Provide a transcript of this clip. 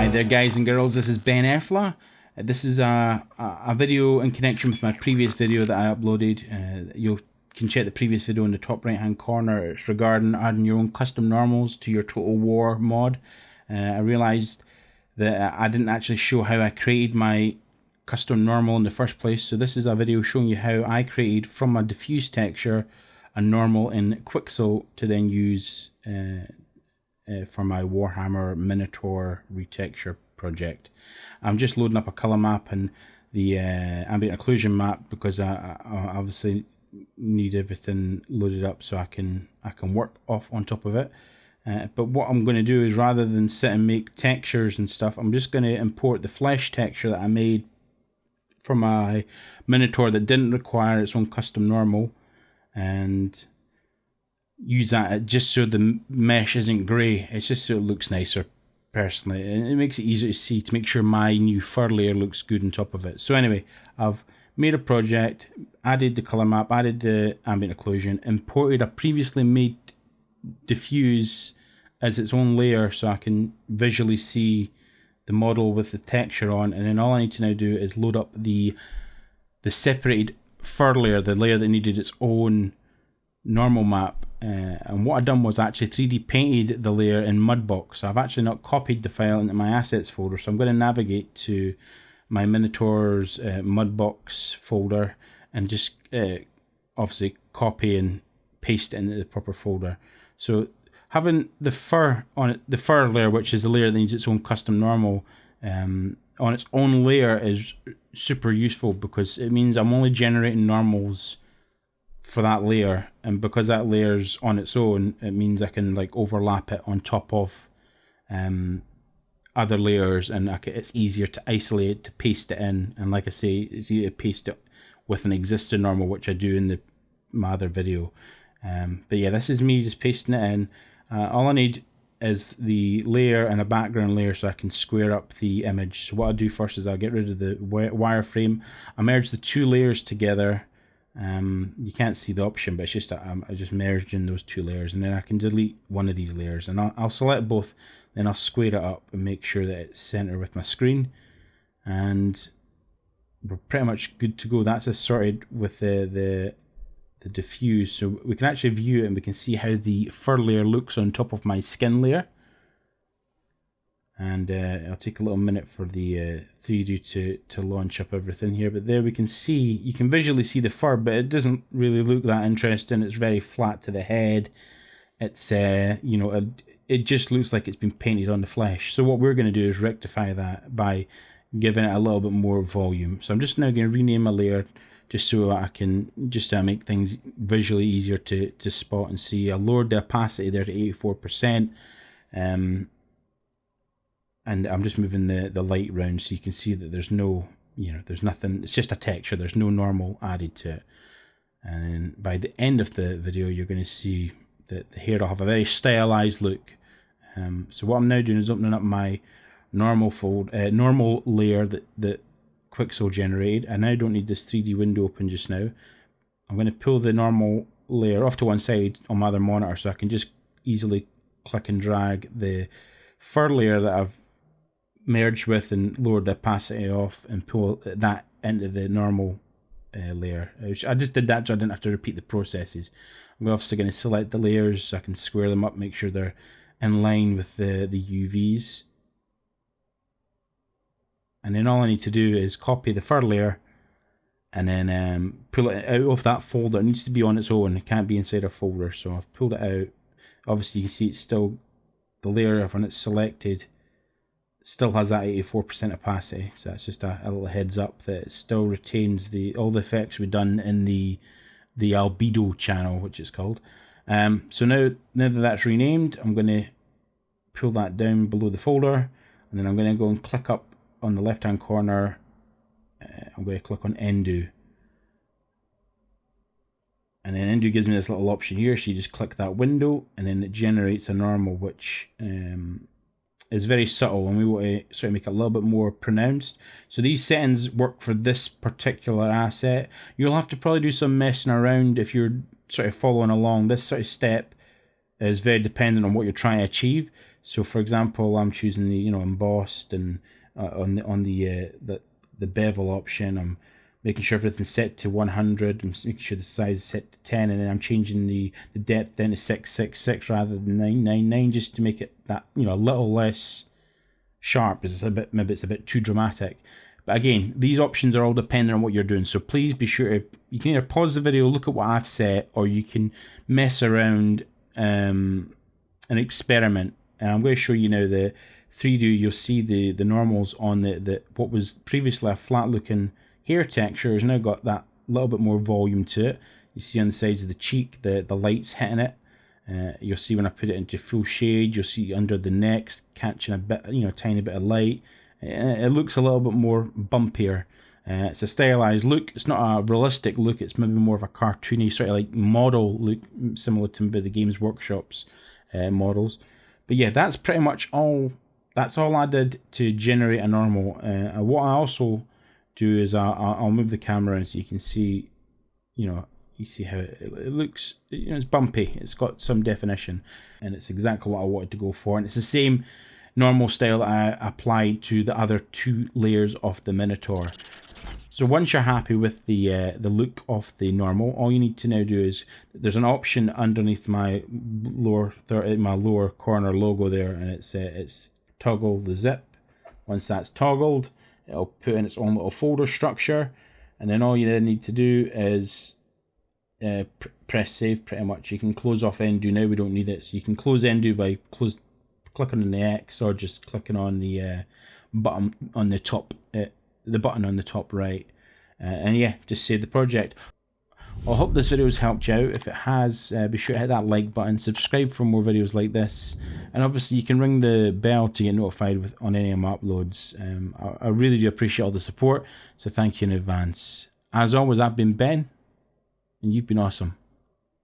Hi there guys and girls, this is Ben Efla. Uh, this is a, a, video in connection with my previous video that I uploaded. Uh, you can check the previous video in the top right hand corner. It's regarding adding your own custom normals to your Total War mod. Uh, I realised that I didn't actually show how I created my custom normal in the first place. So this is a video showing you how I created from a diffuse texture a normal in Quixel to then use uh, uh, for my Warhammer Minotaur retexture project. I'm just loading up a color map and the uh, ambient occlusion map because I, I, obviously need everything loaded up so I can I can work off on top of it. Uh, but what I'm going to do is rather than sit and make textures and stuff, I'm just going to import the flesh texture that I made for my Minotaur that didn't require its own custom normal and use that just so the mesh isn't grey. It's just so it looks nicer personally. And it makes it easier to see to make sure my new fur layer looks good on top of it. So anyway, I've made a project, added the color map, added the ambient occlusion, imported a previously made diffuse as its own layer so I can visually see the model with the texture on and then all I need to now do is load up the the separated fur layer, the layer that needed its own normal map uh, and what I've done was actually 3D painted the layer in Mudbox. So I've actually not copied the file into my assets folder. So I'm going to navigate to my Minotaur's uh, Mudbox folder and just uh, obviously copy and paste it into the proper folder. So having the fur on it, the fur layer, which is the layer that needs its own custom normal, um, on its own layer is super useful because it means I'm only generating normals for that layer and because that layer's on its own it means I can like overlap it on top of um, other layers and can, it's easier to isolate to paste it in and like I say it's easier to paste it with an existing normal which I do in the my other video. Um, but yeah this is me just pasting it in. Uh, all I need is the layer and a background layer so I can square up the image. So what I'll do first is I'll get rid of the wireframe I merge the two layers together um, you can't see the option, but it's just um, I just merged in those two layers, and then I can delete one of these layers, and I'll, I'll select both. Then I'll square it up and make sure that it's center with my screen, and we're pretty much good to go. That's sorted with the the the diffuse, so we can actually view it and we can see how the fur layer looks on top of my skin layer and uh, it'll take a little minute for the uh, 3D to, to launch up everything here. But there we can see you can visually see the fur but it doesn't really look that interesting. It's very flat to the head. It's uh, you know a, it just looks like it's been painted on the flesh. So what we're going to do is rectify that by giving it a little bit more volume. So I'm just now going to rename a layer just so that I can just uh, make things visually easier to, to spot and see. I lowered the opacity there to 84% um, and I'm just moving the, the light around so you can see that there's no, you know, there's nothing, it's just a texture, there's no normal added to it. And by the end of the video, you're going to see that the hair will have a very stylized look. Um, so what I'm now doing is opening up my normal fold, uh, normal layer that, that Quixel generated. I now don't need this 3D window open just now. I'm going to pull the normal layer off to one side on my other monitor so I can just easily click and drag the fur layer that I've merge with and lower the opacity off and pull that into the normal uh, layer. I just did that so I didn't have to repeat the processes. I'm obviously going to select the layers so I can square them up, make sure they're in line with the, the UVs. And then all I need to do is copy the fur layer and then um, pull it out of that folder. It needs to be on its own. It can't be inside a folder. So I've pulled it out. Obviously you can see it's still the layer when it's selected still has that 84% opacity so that's just a, a, little heads up that it still retains the all the effects we've done in the the albedo channel which is called. Um, so now now that that's renamed I'm going to pull that down below the folder and then I'm going to go and click up on the left hand corner. Uh, I'm going to click on NDO and then NDO gives me this little option here so you just click that window and then it generates a normal which um, is very subtle and we want to sort of make it a little bit more pronounced. So these settings work for this particular asset. You'll have to probably do some messing around if you're sort of following along. This sort of step is very dependent on what you're trying to achieve. So, for example, I'm choosing the you know embossed and uh, on the on the uh, the the bevel option. I'm making sure everything's set to 100. I'm making sure the size is set to 10, and then I'm changing the the depth then to 666 rather than 999 just to make it that you know a little less sharp. It's a bit maybe it's a bit too dramatic. But again, these options are all dependent on what you're doing. So please be sure to, you can either pause the video, look at what I've set, or you can mess around um, and experiment. And I'm going to show you now the 3D. You'll see the, the normals on the, the what was previously a flat looking hair texture has now got that little bit more volume to it. You see on the sides of the cheek, the, the lights hitting it. Uh, you'll see when I put it into full shade, you'll see under the neck catching a bit, you know, tiny bit of light. It looks a little bit more bumpier. Uh, it's a stylized look. It's not a realistic look. It's maybe more of a cartoony sort of like model look, similar to maybe the Games Workshop's uh, models. But yeah, that's pretty much all. That's all I did to generate a normal. Uh, what I also do is I'll, I'll move the camera in so you can see, you know, you see how it, it, looks. You know, it's bumpy. It's got some definition, and it's exactly what I wanted to go for. And it's the same normal style I applied to the other two layers of the Minotaur. So once you're happy with the uh, the look of the normal, all you need to now do is there's an option underneath my lower my lower corner logo there, and it's uh, it's toggle the zip. Once that's toggled, it'll put in its own little folder structure, and then all you then need to do is uh, pr press save. Pretty much, you can close off NDO now. We don't need it, so you can close NDO by close clicking on the X or just clicking on the uh, button on the top, uh, the button on the top right. Uh, and yeah, just save the project. I hope this video has helped you out. If it has, uh, be sure to hit that like button, subscribe for more videos like this, and obviously you can ring the bell to get notified with on any of my uploads. Um, I, I really do appreciate all the support, so thank you in advance. As always, I've been Ben, and you've been awesome.